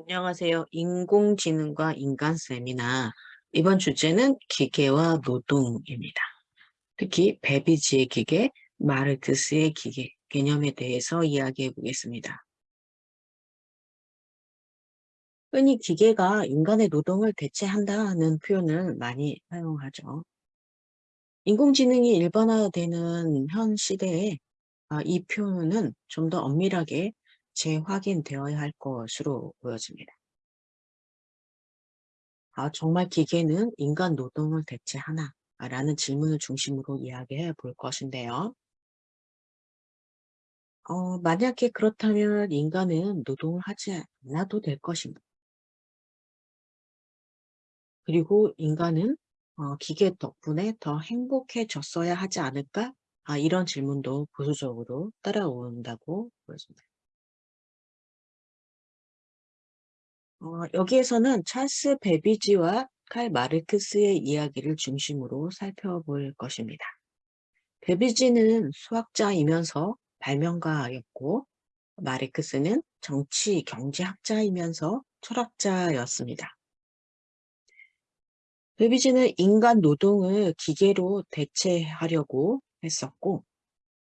안녕하세요. 인공지능과 인간 세미나. 이번 주제는 기계와 노동입니다. 특히 베비지의 기계, 마르크스의 기계 개념에 대해서 이야기해 보겠습니다. 흔히 기계가 인간의 노동을 대체한다는 표현을 많이 사용하죠. 인공지능이 일반화되는 현 시대에 아, 이 표현은 좀 더 엄밀하게 재확인되어야 할 것으로 보여집니다. 아, 정말 기계는 인간 노동을 대체하나? 라는 질문을 중심으로 이야기해 볼 것인데요. 어, 만약에 그렇다면 인간은 노동을 하지 않아도 될 것인가? 그리고 인간은 어, 기계 덕분에 더 행복해졌어야 하지 않을까? 아, 이런 질문도 보수적으로 따라온다고 보여집니다. 어, 여기에서는 찰스 베비지와 칼 마르크스의 이야기를 중심으로 살펴볼 것입니다. 베비지는 수학자이면서 발명가였고 마르크스는 정치 경제학자이면서 철학자였습니다. 베비지는 인간 노동을 기계로 대체하려고 했었고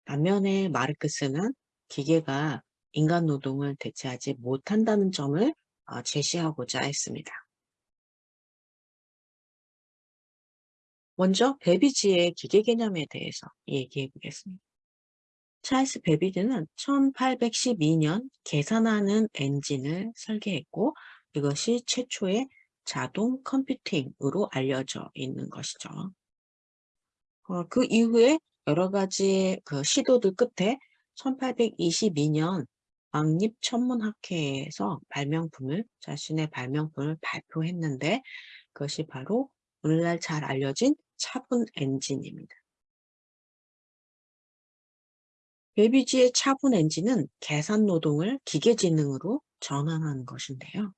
반면에 마르크스는 기계가 인간 노동을 대체하지 못한다는 점을 어, 제시하고자 했습니다. 먼저 베비지의 기계 개념에 대해서 얘기해 보겠습니다. 찰스 베비지는 1812년 계산하는 엔진을 설계했고 이것이 최초의 자동 컴퓨팅으로 알려져 있는 것이죠. 어, 그 이후에 여러 가지 그 시도들 끝에 1822년 왕립천문학회에서 발명품을 자신의 발명품을 발표했는데 그것이 바로 오늘날 잘 알려진 차분 엔진입니다. 베비지의 차분 엔진은 계산 노동을 기계지능으로 전환하는 것인데요.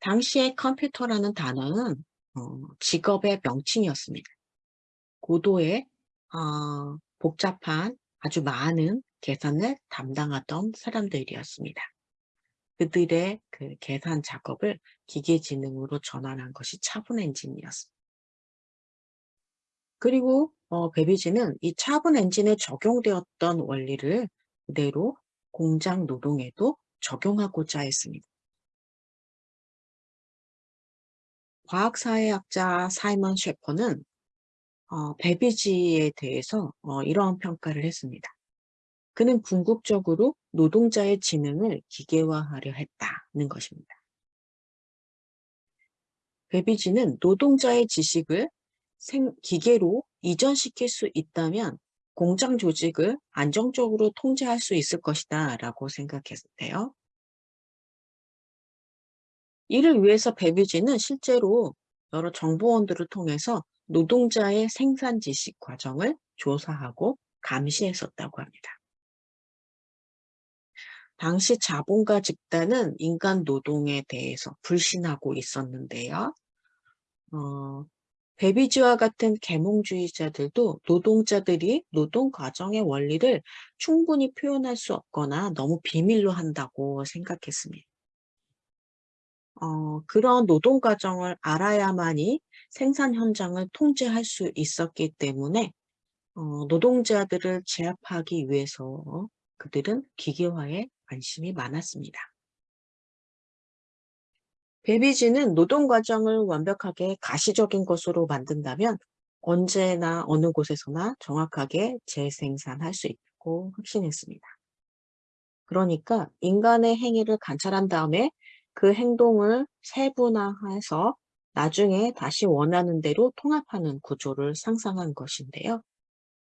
당시의 컴퓨터라는 단어는 어, 직업의 명칭이었습니다. 고도의 어, 복잡한 아주 많은 계산을 담당하던 사람들이었습니다. 그들의 그 계산 작업을 기계지능으로 전환한 것이 차분 엔진이었습니다. 그리고 어, 베비지는 이 차분 엔진에 적용되었던 원리를 그대로 공장 노동에도 적용하고자 했습니다. 과학사회학자 사이먼 셰퍼는 어, 베비지에 대해서 어, 이러한 평가를 했습니다. 그는 궁극적으로 노동자의 지능을 기계화하려 했다는 것입니다. 베비지는 노동자의 지식을 생, 기계로 이전시킬 수 있다면 공장 조직을 안정적으로 통제할 수 있을 것이다 라고 생각했는데요. 이를 위해서 베비지는 실제로 여러 정보원들을 통해서 노동자의 생산 지식 과정을 조사하고 감시했었다고 합니다. 당시 자본가 집단은 인간 노동에 대해서 불신하고 있었는데요. 어, 베비지와 같은 계몽주의자들도 노동자들이 노동 과정의 원리를 충분히 표현할 수 없거나 너무 비밀로 한다고 생각했습니다. 어, 그런 노동 과정을 알아야만이 생산 현장을 통제할 수 있었기 때문에 어, 노동자들을 제압하기 위해서 그들은 기계화에 관심이 많았습니다. 베비지는 노동 과정을 완벽하게 가시적인 것으로 만든다면 언제나 어느 곳에서나 정확하게 재생산할 수 있고 확신했습니다. 그러니까 인간의 행위를 관찰한 다음에 그 행동을 세분화해서 나중에 다시 원하는 대로 통합하는 구조를 상상한 것인데요.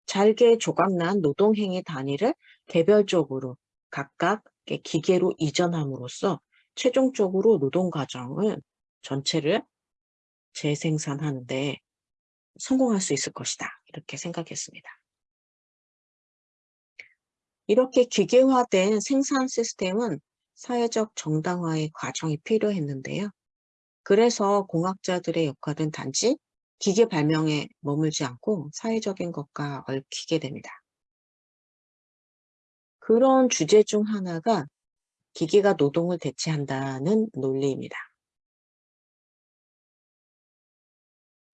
잘게 조각난 노동행위 단위를 개별적으로 각각 기계로 이전함으로써 최종적으로 노동 과정을 전체를 재생산하는데 성공할 수 있을 것이다. 이렇게 생각했습니다. 이렇게 기계화된 생산 시스템은 사회적 정당화의 과정이 필요했는데요. 그래서 공학자들의 역할은 단지 기계 발명에 머물지 않고 사회적인 것과 얽히게 됩니다. 그런 주제 중 하나가 기계가 노동을 대체한다는 논리입니다.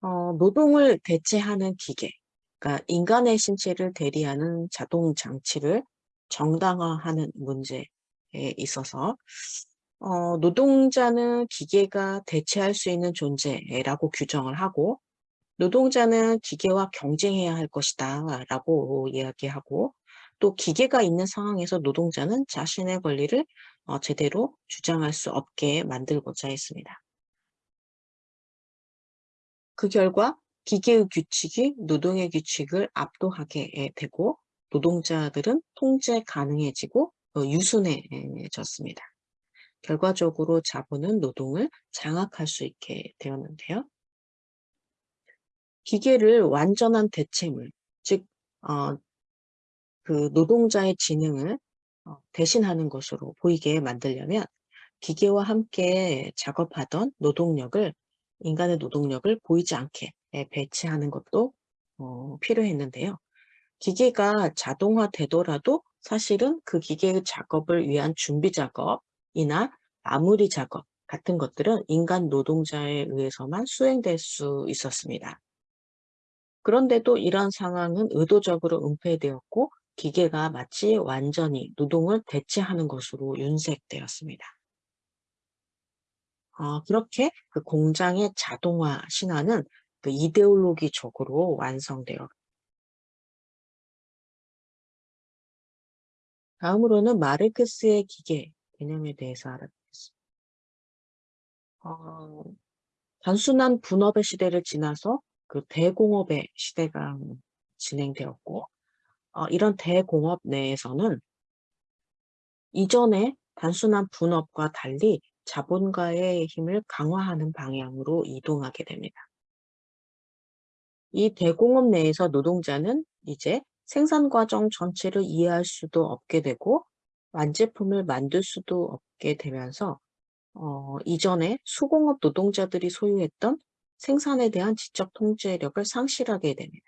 어, 노동을 대체하는 기계, 그러니까 인간의 신체를 대리하는 자동 장치를 정당화하는 문제에 있어서 어, 노동자는 기계가 대체할 수 있는 존재라고 규정을 하고 노동자는 기계와 경쟁해야 할 것이다 라고 이야기하고 또 기계가 있는 상황에서 노동자는 자신의 권리를 어, 제대로 주장할 수 없게 만들고자 했습니다. 그 결과 기계의 규칙이 노동의 규칙을 압도하게 되고 노동자들은 통제 가능해지고 어, 유순해졌습니다. 결과적으로 자본은 노동을 장악할 수 있게 되었는데요. 기계를 완전한 대체물, 즉, 어, 그 노동자의 지능을 어, 대신하는 것으로 보이게 만들려면 기계와 함께 작업하던 노동력을 인간의 노동력을 보이지 않게 배치하는 것도 어, 필요했는데요. 기계가 자동화되더라도 사실은 그 기계의 작업을 위한 준비 작업이나 마무리 작업 같은 것들은 인간 노동자에 의해서만 수행될 수 있었습니다. 그런데도 이런 상황은 의도적으로 은폐되었고 기계가 마치 완전히 노동을 대체하는 것으로 윤색되었습니다. 어, 그렇게 그 공장의 자동화 신화는 그 이데올로기적으로 완성되어 다음으로는 마르크스의 기계 개념에 대해서 알아보겠습니다. 어, 단순한 분업의 시대를 지나서 그 대공업의 시대가 진행되었고 어, 이런 대공업 내에서는 이전에 단순한 분업과 달리 자본가의 힘을 강화하는 방향으로 이동하게 됩니다. 이 대공업 내에서 노동자는 이제 생산 과정 전체를 이해할 수도 없게 되고 완제품을 만들 수도 없게 되면서 어, 이전에 수공업 노동자들이 소유했던 생산에 대한 지적 통제력을 상실하게 됩니다.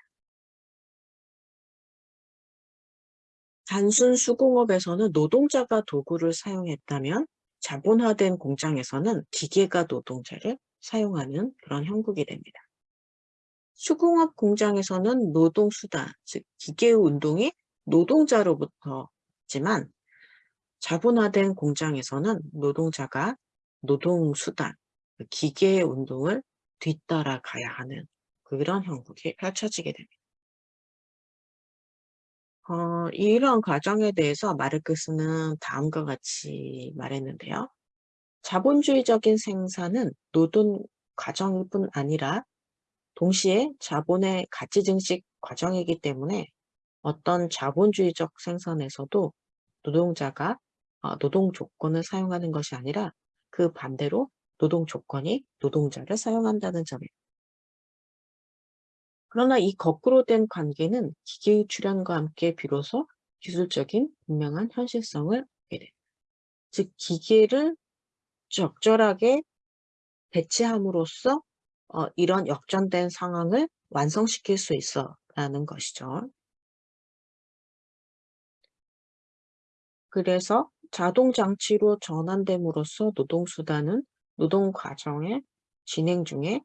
단순 수공업에서는 노동자가 도구를 사용했다면 자본화된 공장에서는 기계가 노동자를 사용하는 그런 형국이 됩니다. 수공업 공장에서는 노동수단, 즉 기계의 운동이 노동자로부터지만 자본화된 공장에서는 노동자가 노동수단, 그 기계의 운동을 뒤따라가야 하는 그런 형국이 펼쳐지게 됩니다. 어, 이런 과정에 대해서 마르크스는 다음과 같이 말했는데요. 자본주의적인 생산은 노동 과정일 뿐 아니라 동시에 자본의 가치 증식 과정이기 때문에 어떤 자본주의적 생산에서도 노동자가 어, 노동 조건을 사용하는 것이 아니라 그 반대로 노동 조건이 노동자를 사용한다는 점입니다. 그러나 이 거꾸로 된 관계는 기계의 출현과 함께 비로소 기술적인 분명한 현실성을 얻게 됩니다. 즉 기계를 적절하게 배치함으로써 어, 이런 역전된 상황을 완성시킬 수 있어 라는 것이죠. 그래서 자동장치로 전환됨으로써 노동수단은 노동과정의 진행 중에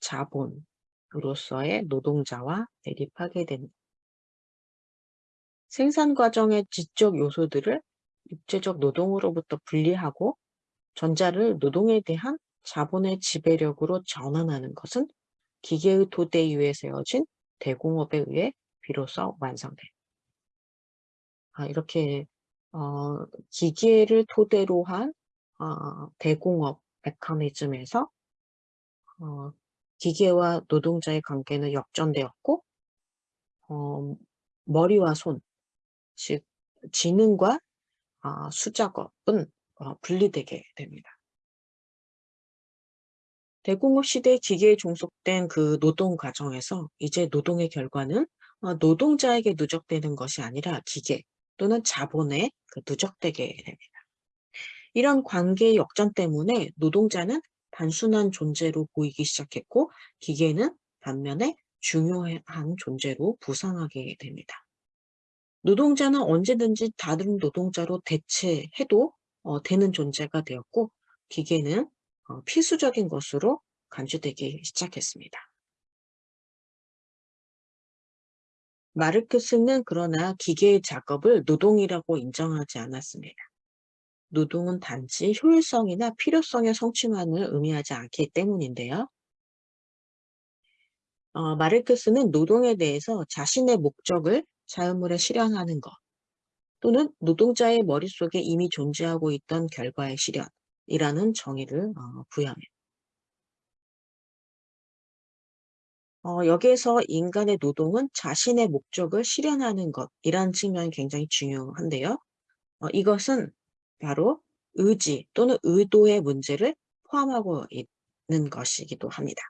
자본, 으 로서의 노동자와 대립하게 됩니다. 생산 과정의 지적 요소들을 육체적 노동으로부터 분리하고 전자를 노동에 대한 자본의 지배력으로 전환하는 것은 기계의 토대 위에 세워진 대공업에 의해 비로소 완성됩니다. 아, 이렇게 어, 기계를 토대로 한 어, 대공업 메커니즘에서 어, 기계와 노동자의 관계는 역전되었고 어, 머리와 손, 즉 지능과 어, 수작업은 어, 분리되게 됩니다. 대공업 시대 기계에 종속된 그 노동 과정에서 이제 노동의 결과는 어, 노동자에게 누적되는 것이 아니라 기계 또는 자본에 그 누적되게 됩니다. 이런 관계의 역전 때문에 노동자는 단순한 존재로 보이기 시작했고 기계는 반면에 중요한 존재로 부상하게 됩니다. 노동자는 언제든지 다른 노동자로 대체해도 어, 되는 존재가 되었고 기계는 어, 필수적인 것으로 간주되기 시작했습니다. 마르크스는 그러나 기계의 작업을 노동이라고 인정하지 않았습니다. 노동은 단지 효율성이나 필요성의 성취만을 의미하지 않기 때문인데요. 어, 마르크스는 노동에 대해서 자신의 목적을 자유물에 실현하는 것 또는 노동자의 머릿속에 이미 존재하고 있던 결과의 실현이라는 정의를 어, 부여합니다. 어, 여기에서 인간의 노동은 자신의 목적을 실현하는 것이라는 측면이 굉장히 중요한데요. 어, 이것은 바로 의지 또는 의도의 문제를 포함하고 있는 것이기도 합니다.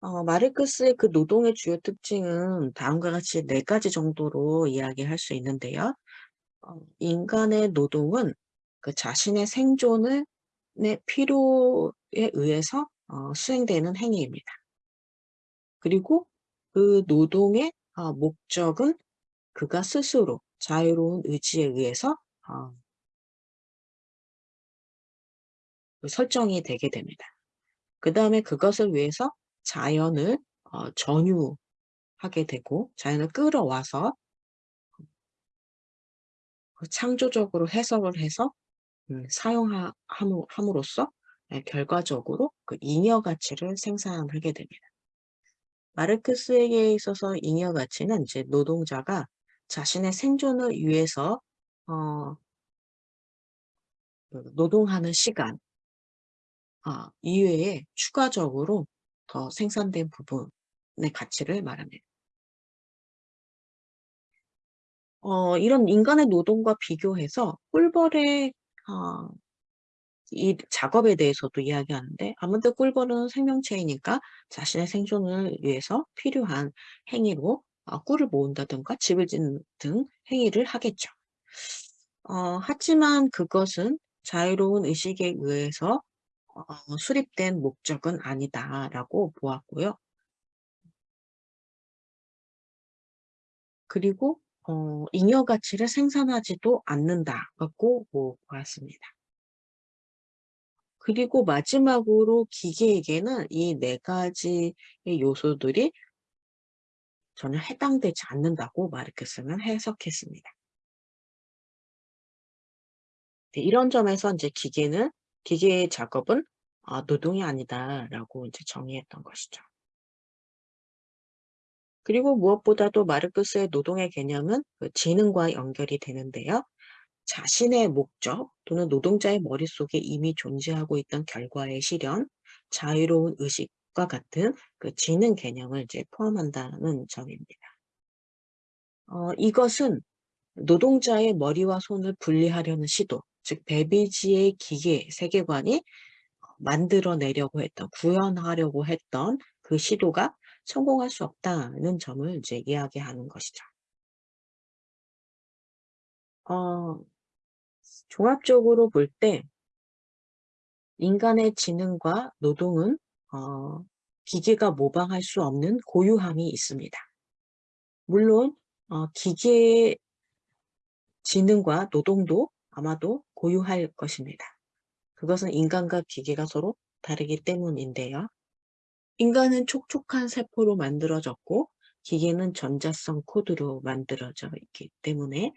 어, 마르크스의 그 노동의 주요 특징은 다음과 같이 네 가지 정도로 이야기할 수 있는데요. 어, 인간의 노동은 그 자신의 생존의 필요에 의해서 어, 수행되는 행위입니다. 그리고 그 노동의 어, 목적은 그가 스스로 자유로운 의지에 의해서 어, 그 설정이 되게 됩니다. 그 다음에 그것을 위해서 자연을 어, 전유하게 되고 자연을 끌어와서 그 창조적으로 해석을 해서 음, 사용함으로써 네, 결과적으로 그 잉여 가치를 생산하게 됩니다. 마르크스에게 있어서 잉여 가치는 이제 노동자가 자신의 생존을 위해서 어, 그 노동하는 시간 아, 이외에 추가적으로 더 생산된 부분의 가치를 말합니다. 어, 이런 인간의 노동과 비교해서 꿀벌의 어, 이 작업에 대해서도 이야기하는데 아무튼 꿀벌은 생명체이니까 자신의 생존을 위해서 필요한 행위로 어, 꿀을 모은다든가 집을 짓는 등 행위를 하겠죠. 어, 하지만 그것은 자유로운 의식에 의해서 어, 수립된 목적은 아니다라고 보았고요. 그리고 어, 잉여 가치를 생산하지도 않는다라고 보았습니다. 그리고 마지막으로 기계에게는 이 네 가지의 요소들이 전혀 해당되지 않는다고 마르크스는 해석했습니다. 네, 이런 점에서 이제 기계는 기계의 작업은 아, 노동이 아니다라고 이제 정의했던 것이죠. 그리고 무엇보다도 마르크스의 노동의 개념은 그 지능과 연결이 되는데요. 자신의 목적 또는 노동자의 머릿속에 이미 존재하고 있던 결과의 실현, 자유로운 의식 과 같은 그 지능 개념을 이제 포함한다는 점입니다. 어, 이것은 노동자의 머리와 손을 분리하려는 시도, 즉 베비지의 기계 세계관이 만들어내려고 했던, 구현하려고 했던 그 시도가 성공할 수 없다는 점을 이제 이야기하는 것이죠. 어, 종합적으로 볼 때 인간의 지능과 노동은 어, 기계가 모방할 수 없는 고유함이 있습니다. 물론 어, 기계의 지능과 노동도 아마도 고유할 것입니다. 그것은 인간과 기계가 서로 다르기 때문인데요. 인간은 촉촉한 세포로 만들어졌고 기계는 전자성 코드로 만들어져 있기 때문에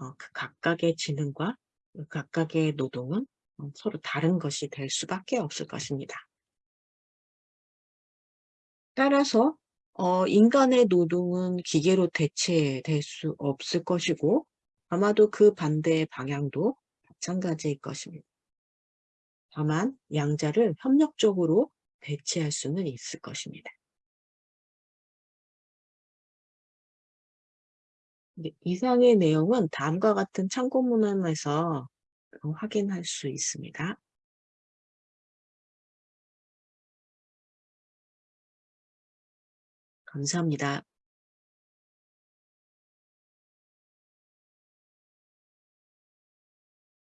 어, 그 각각의 지능과 그 각각의 노동은 어, 서로 다른 것이 될 수밖에 없을 것입니다. 따라서 어, 인간의 노동은 기계로 대체될 수 없을 것이고 아마도 그 반대의 방향도 마찬가지일 것입니다. 다만 양자를 협력적으로 대체할 수는 있을 것입니다. 이상의 내용은 다음과 같은 참고문헌에서 확인할 수 있습니다. 감사합니다.